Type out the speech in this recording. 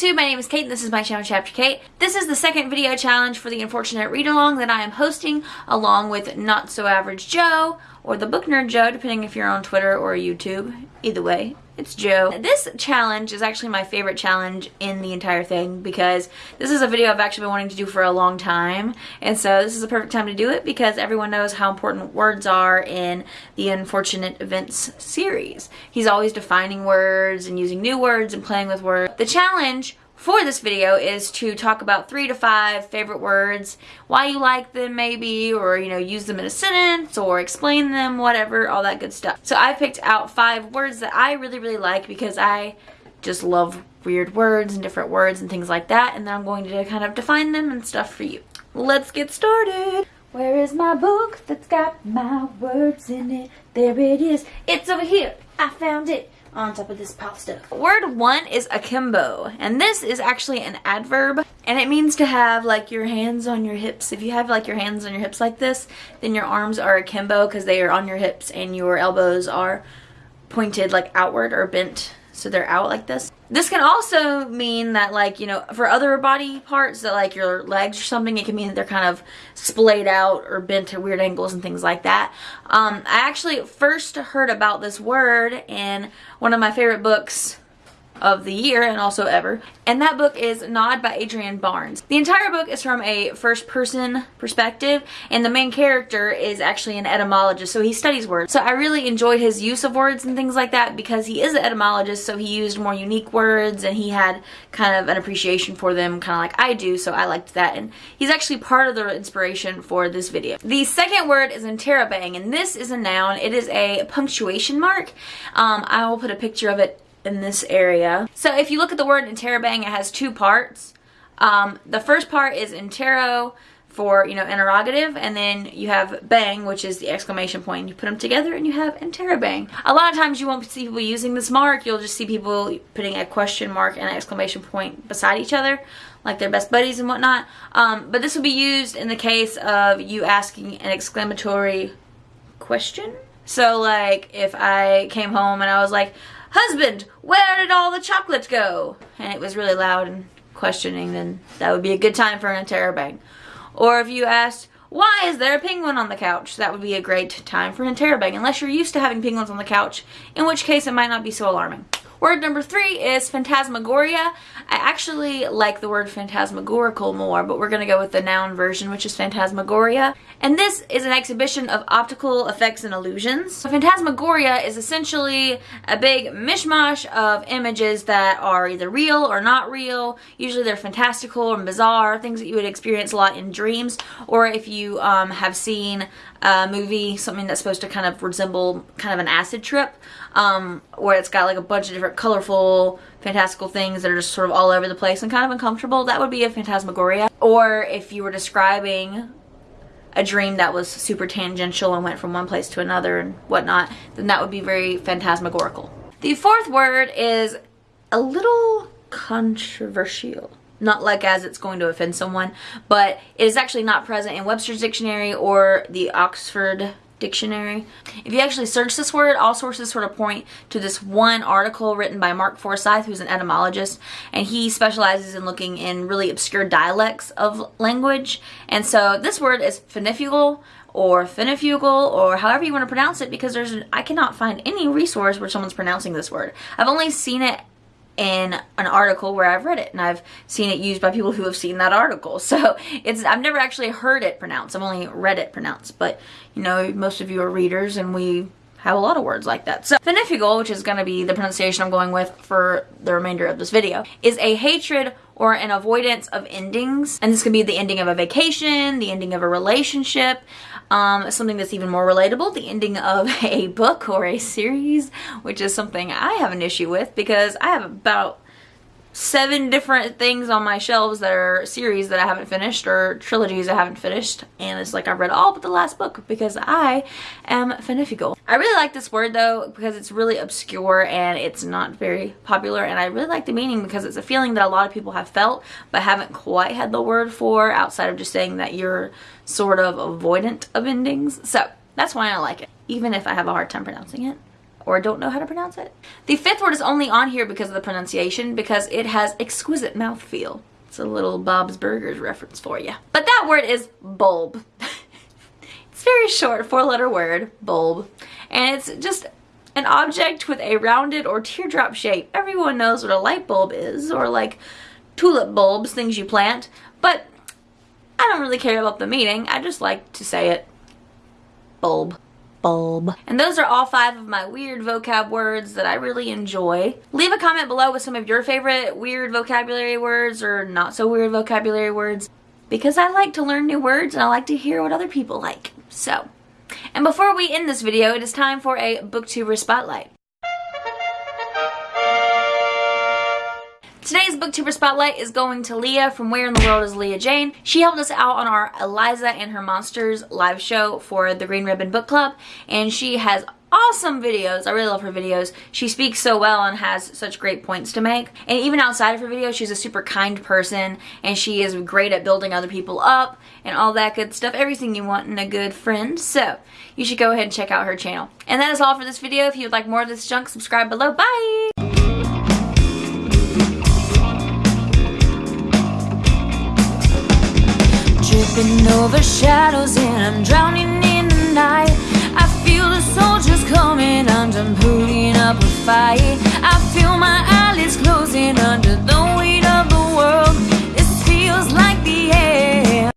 YouTube, my name is Kate and this is my channel Chapter Kate. This is the second video challenge for the Unfortunate Read Along that I am hosting along with Not So Average Joe or the Book Nerd Joe depending if you're on Twitter or YouTube. Either way, it's Joe. This challenge is actually my favorite challenge in the entire thing because this is a video I've actually been wanting to do for a long time and so this is a perfect time to do it because everyone knows how important words are in the Unfortunate Events series. He's always defining words and using new words and playing with words. The challenge for this video is to talk about three to five favorite words, why you like them maybe, or you know, use them in a sentence or explain them, whatever, all that good stuff. So I picked out five words that I really, really like because I just love weird words and different words and things like that, and then I'm going to kind of define them and stuff for you. Let's get started. Where is my book that's got my words in it? There it is. It's over here. I found it on top of this stuff. Word one is akimbo, and this is actually an adverb, and it means to have like your hands on your hips. If you have like your hands on your hips like this, then your arms are akimbo because they are on your hips and your elbows are pointed like outward or bent so they're out like this. This can also mean that like, you know, for other body parts that like your legs or something, it can mean that they're kind of splayed out or bent at weird angles and things like that. Um, I actually first heard about this word in one of my favorite books of the year and also ever. And that book is Nod by Adrian Barnes. The entire book is from a first person perspective and the main character is actually an etymologist so he studies words. So I really enjoyed his use of words and things like that because he is an etymologist so he used more unique words and he had kind of an appreciation for them kind of like I do so I liked that and he's actually part of the inspiration for this video. The second word is interrobang and this is a noun. It is a punctuation mark. Um, I will put a picture of it in this area. So if you look at the word interrobang, it has two parts. Um, the first part is interro for, you know, interrogative, and then you have bang, which is the exclamation point. You put them together and you have interrobang. A lot of times you won't see people using this mark. You'll just see people putting a question mark and an exclamation point beside each other, like they're best buddies and whatnot. Um, but this will be used in the case of you asking an exclamatory question. So like if I came home and I was like, husband, where did all the chocolate go? And it was really loud and questioning, then that would be a good time for an interrobang. Or if you asked, why is there a penguin on the couch? That would be a great time for an interrobang, unless you're used to having penguins on the couch, in which case it might not be so alarming. Word number three is phantasmagoria. I actually like the word phantasmagorical more, but we're going to go with the noun version, which is phantasmagoria. And this is an exhibition of optical effects and illusions. So phantasmagoria is essentially a big mishmash of images that are either real or not real. Usually they're fantastical and bizarre, things that you would experience a lot in dreams, or if you um, have seen a movie, something that's supposed to kind of resemble kind of an acid trip, um, where it's got like a bunch of different colorful, fantastical things that are just sort of all over the place and kind of uncomfortable, that would be a phantasmagoria. Or if you were describing a dream that was super tangential and went from one place to another and whatnot, then that would be very phantasmagorical. The fourth word is a little controversial not like as it's going to offend someone, but it is actually not present in Webster's dictionary or the Oxford dictionary. If you actually search this word, all sources sort of point to this one article written by Mark Forsyth, who's an etymologist, and he specializes in looking in really obscure dialects of language. And so this word is finifugal or finifugal or however you want to pronounce it because there's I cannot find any resource where someone's pronouncing this word. I've only seen it in an article where I've read it and I've seen it used by people who have seen that article. So it's I've never actually heard it pronounced. I've only read it pronounced. But you know, most of you are readers and we have a lot of words like that. So finifugal, which is going to be the pronunciation I'm going with for the remainder of this video, is a hatred or an avoidance of endings. And this could be the ending of a vacation, the ending of a relationship, um, something that's even more relatable, the ending of a book or a series, which is something I have an issue with because I have about seven different things on my shelves that are series that I haven't finished or trilogies I haven't finished and it's like I've read all but the last book because I am finifical. I really like this word though because it's really obscure and it's not very popular and I really like the meaning because it's a feeling that a lot of people have felt but haven't quite had the word for outside of just saying that you're sort of avoidant of endings. So that's why I like it even if I have a hard time pronouncing it or don't know how to pronounce it. The fifth word is only on here because of the pronunciation because it has exquisite mouthfeel. It's a little Bob's Burgers reference for you. But that word is bulb. it's very short, four letter word, bulb. And it's just an object with a rounded or teardrop shape. Everyone knows what a light bulb is, or like tulip bulbs, things you plant. But I don't really care about the meaning. I just like to say it. Bulb bulb. And those are all five of my weird vocab words that I really enjoy. Leave a comment below with some of your favorite weird vocabulary words or not so weird vocabulary words because I like to learn new words and I like to hear what other people like. So, and before we end this video, it is time for a booktuber spotlight. Today's booktuber spotlight is going to Leah from Where in the World is Leah Jane. She helped us out on our Eliza and Her Monsters live show for the Green Ribbon Book Club and she has awesome videos. I really love her videos. She speaks so well and has such great points to make. And even outside of her videos, she's a super kind person and she is great at building other people up and all that good stuff. Everything you want in a good friend. So you should go ahead and check out her channel. And that is all for this video. If you would like more of this junk, subscribe below. Bye! Tripping over shadows and I'm drowning in the night. I feel the soldiers coming I'm putting up a fight